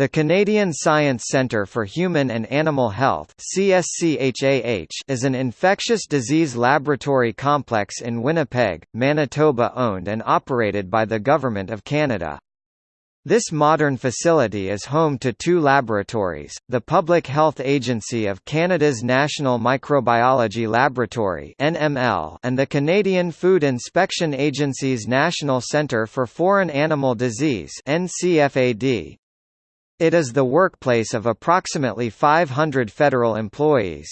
The Canadian Science Centre for Human and Animal Health is an infectious disease laboratory complex in Winnipeg, Manitoba owned and operated by the Government of Canada. This modern facility is home to two laboratories, the Public Health Agency of Canada's National Microbiology Laboratory and the Canadian Food Inspection Agency's National Centre for Foreign Animal Disease. It is the workplace of approximately 500 federal employees.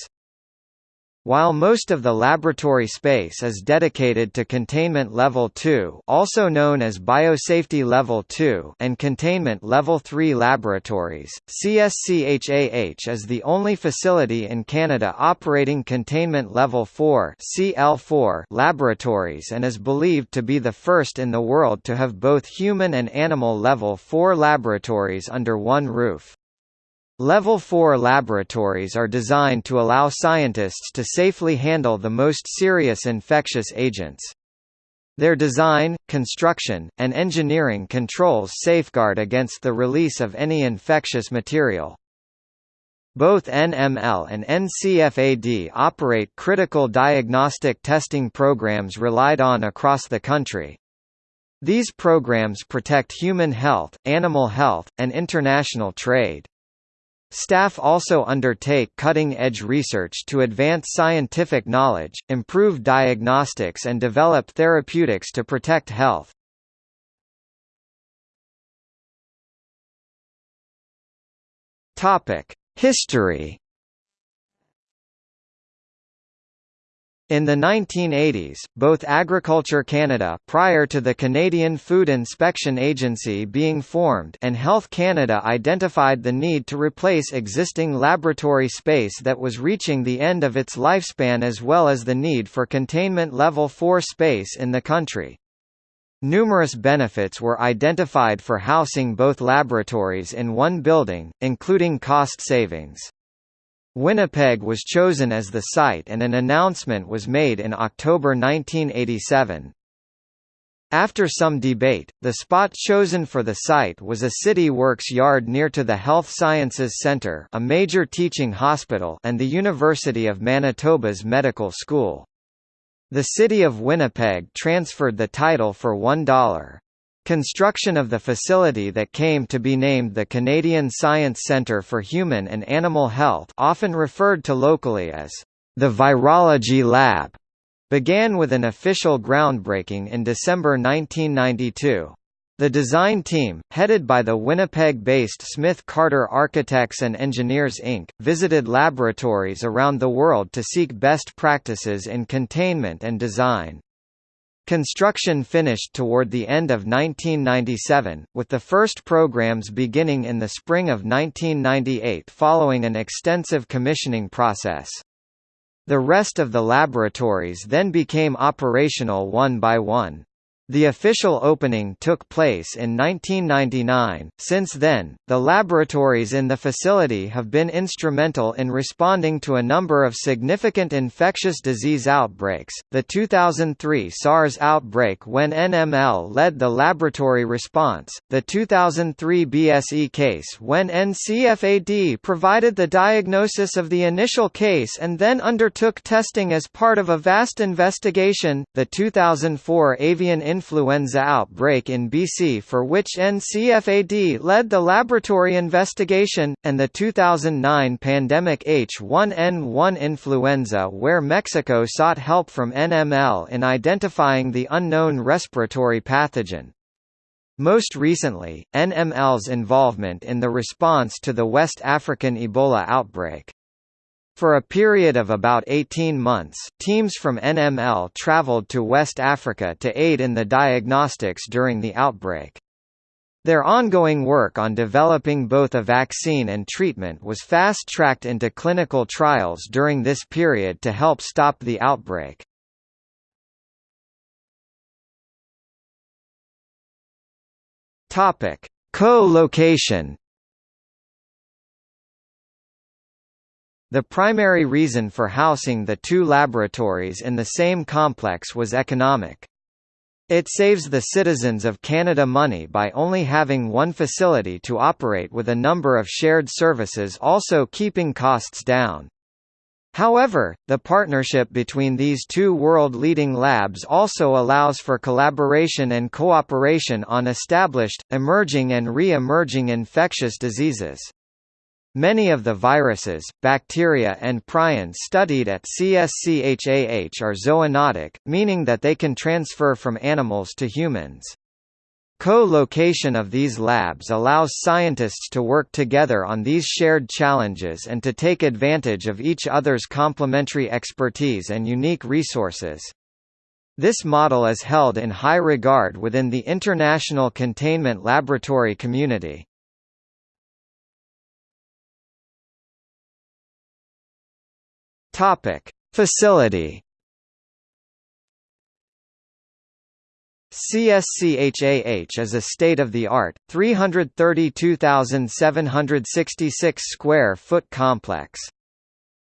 While most of the laboratory space is dedicated to Containment Level 2 also known as Biosafety Level 2 and Containment Level 3 laboratories, CSCHAH is the only facility in Canada operating Containment Level 4 CL4 laboratories and is believed to be the first in the world to have both human and animal Level 4 laboratories under one roof. Level 4 laboratories are designed to allow scientists to safely handle the most serious infectious agents. Their design, construction, and engineering controls safeguard against the release of any infectious material. Both NML and NCFAD operate critical diagnostic testing programs relied on across the country. These programs protect human health, animal health, and international trade. Staff also undertake cutting-edge research to advance scientific knowledge, improve diagnostics and develop therapeutics to protect health. History In the 1980s, both Agriculture Canada prior to the Canadian Food Inspection Agency being formed and Health Canada identified the need to replace existing laboratory space that was reaching the end of its lifespan as well as the need for containment level 4 space in the country. Numerous benefits were identified for housing both laboratories in one building, including cost savings. Winnipeg was chosen as the site and an announcement was made in October 1987. After some debate, the spot chosen for the site was a City Works yard near to the Health Sciences Centre a major teaching hospital and the University of Manitoba's medical school. The City of Winnipeg transferred the title for $1. Construction of the facility that came to be named the Canadian Science Centre for Human and Animal Health often referred to locally as the Virology Lab, began with an official groundbreaking in December 1992. The design team, headed by the Winnipeg-based Smith Carter Architects and Engineers Inc., visited laboratories around the world to seek best practices in containment and design. Construction finished toward the end of 1997, with the first programs beginning in the spring of 1998 following an extensive commissioning process. The rest of the laboratories then became operational one by one. The official opening took place in 1999. Since then, the laboratories in the facility have been instrumental in responding to a number of significant infectious disease outbreaks. The 2003 SARS outbreak when NML led the laboratory response, the 2003 BSE case when NCFAD provided the diagnosis of the initial case and then undertook testing as part of a vast investigation, the 2004 avian influenza outbreak in BC for which NCFAD led the laboratory investigation, and the 2009 pandemic H1N1 influenza where Mexico sought help from NML in identifying the unknown respiratory pathogen. Most recently, NML's involvement in the response to the West African Ebola outbreak. For a period of about 18 months, teams from NML traveled to West Africa to aid in the diagnostics during the outbreak. Their ongoing work on developing both a vaccine and treatment was fast-tracked into clinical trials during this period to help stop the outbreak. Co-location The primary reason for housing the two laboratories in the same complex was economic. It saves the citizens of Canada money by only having one facility to operate with a number of shared services also keeping costs down. However, the partnership between these two world-leading labs also allows for collaboration and cooperation on established, emerging and re-emerging infectious diseases. Many of the viruses, bacteria and prions studied at CSCHAH are zoonotic, meaning that they can transfer from animals to humans. Co-location of these labs allows scientists to work together on these shared challenges and to take advantage of each other's complementary expertise and unique resources. This model is held in high regard within the international containment laboratory community. Topic: Facility CSCHAH is a state-of-the-art, 332,766 square foot complex.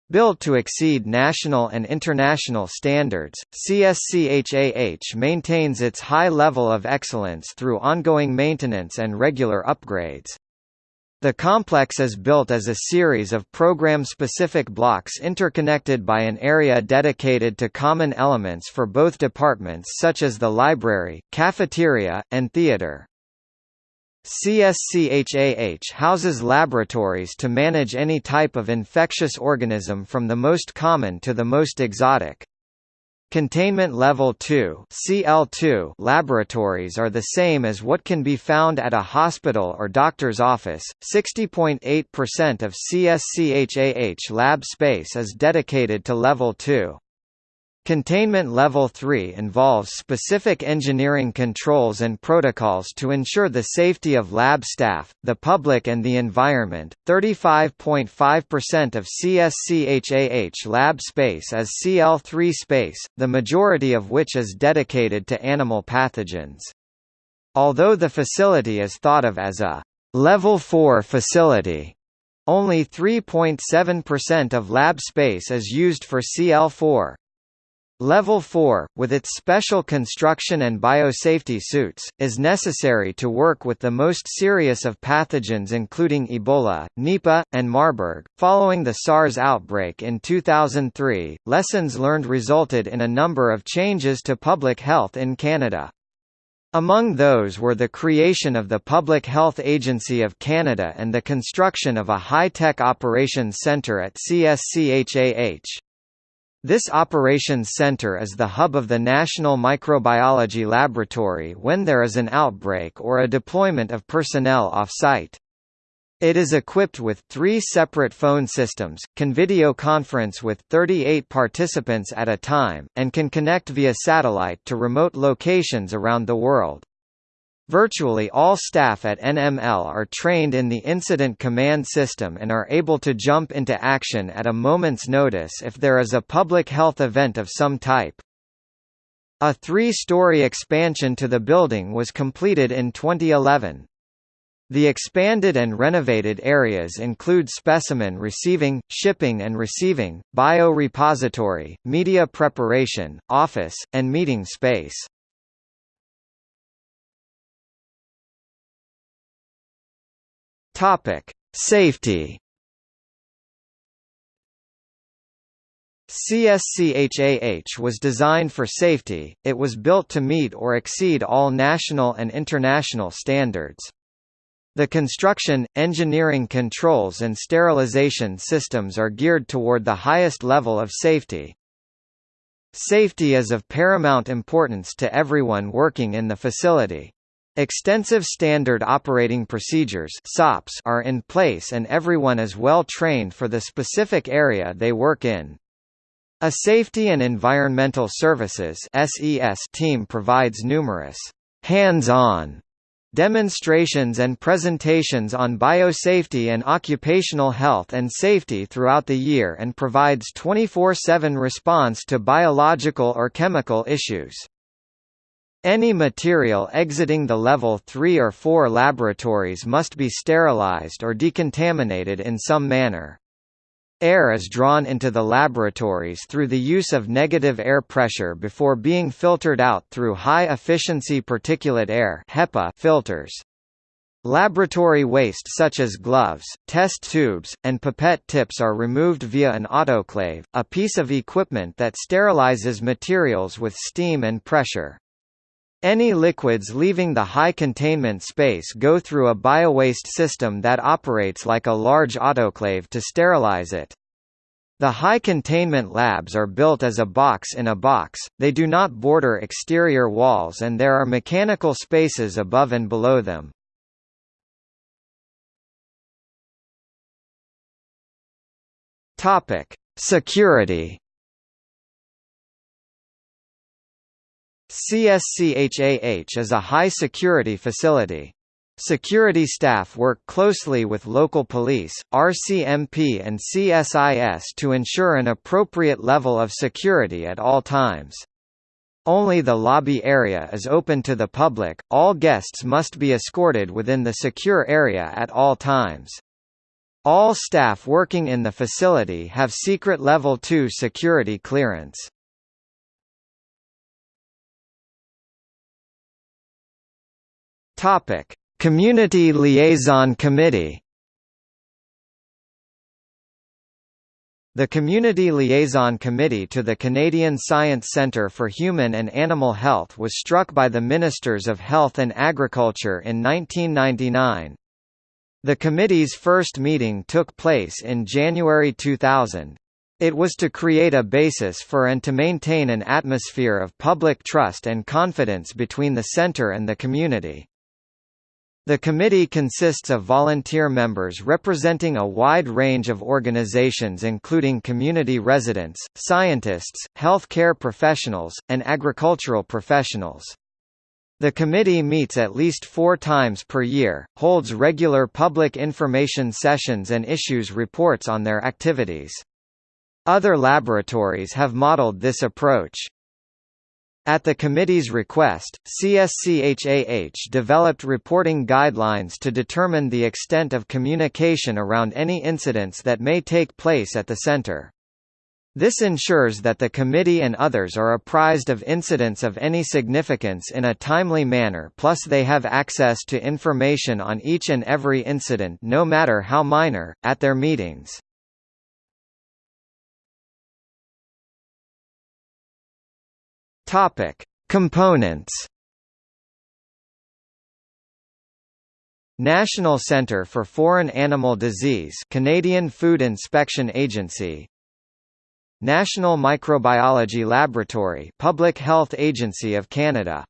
Built to exceed national and international standards, CSCHAH maintains its high level of excellence through ongoing maintenance and regular upgrades. The complex is built as a series of program-specific blocks interconnected by an area dedicated to common elements for both departments such as the library, cafeteria, and theater. CSCHAH houses laboratories to manage any type of infectious organism from the most common to the most exotic. Containment Level 2 CL2 laboratories are the same as what can be found at a hospital or doctor's office. 60.8% of CSCHAH lab space is dedicated to Level 2. Containment Level 3 involves specific engineering controls and protocols to ensure the safety of lab staff, the public and the environment. 35.5% of CSCHAH lab space is CL3 space, the majority of which is dedicated to animal pathogens. Although the facility is thought of as a Level 4 facility, only 3.7% of lab space is used for CL4. Level 4, with its special construction and biosafety suits, is necessary to work with the most serious of pathogens including Ebola, Nipah, and Marburg. Following the SARS outbreak in 2003, lessons learned resulted in a number of changes to public health in Canada. Among those were the creation of the Public Health Agency of Canada and the construction of a high-tech operations centre at CSCHAH. This operations center is the hub of the National Microbiology Laboratory when there is an outbreak or a deployment of personnel off-site. It is equipped with three separate phone systems, can video conference with 38 participants at a time, and can connect via satellite to remote locations around the world. Virtually all staff at NML are trained in the Incident Command System and are able to jump into action at a moment's notice if there is a public health event of some type. A three-story expansion to the building was completed in 2011. The expanded and renovated areas include specimen receiving, shipping and receiving, biorepository, media preparation, office, and meeting space. Topic: Safety. CSCHAH was designed for safety, it was built to meet or exceed all national and international standards. The construction, engineering controls and sterilization systems are geared toward the highest level of safety. Safety is of paramount importance to everyone working in the facility. Extensive Standard Operating Procedures SOPs are in place and everyone is well trained for the specific area they work in. A Safety and Environmental Services SES team provides numerous hands-on demonstrations and presentations on biosafety and occupational health and safety throughout the year and provides 24-7 response to biological or chemical issues. Any material exiting the level 3 or 4 laboratories must be sterilized or decontaminated in some manner. Air is drawn into the laboratories through the use of negative air pressure before being filtered out through high-efficiency particulate air HEPA filters. Laboratory waste such as gloves, test tubes, and pipette tips are removed via an autoclave, a piece of equipment that sterilizes materials with steam and pressure. Any liquids leaving the high containment space go through a biowaste system that operates like a large autoclave to sterilize it. The high containment labs are built as a box in a box, they do not border exterior walls and there are mechanical spaces above and below them. Security CSCHAH is a high-security facility. Security staff work closely with local police, RCMP and CSIS to ensure an appropriate level of security at all times. Only the lobby area is open to the public, all guests must be escorted within the secure area at all times. All staff working in the facility have secret Level 2 security clearance. Topic: Community Liaison Committee. The Community Liaison Committee to the Canadian Science Centre for Human and Animal Health was struck by the Ministers of Health and Agriculture in 1999. The committee's first meeting took place in January 2000. It was to create a basis for and to maintain an atmosphere of public trust and confidence between the centre and the community. The committee consists of volunteer members representing a wide range of organizations including community residents, scientists, healthcare professionals, and agricultural professionals. The committee meets at least four times per year, holds regular public information sessions and issues reports on their activities. Other laboratories have modeled this approach. At the committee's request, CSCHAH developed reporting guidelines to determine the extent of communication around any incidents that may take place at the center. This ensures that the committee and others are apprised of incidents of any significance in a timely manner plus they have access to information on each and every incident no matter how minor, at their meetings. Topic: Components. National Centre for Foreign Animal Disease Canadian Food Inspection Agency National Microbiology Laboratory Public Health Agency of Canada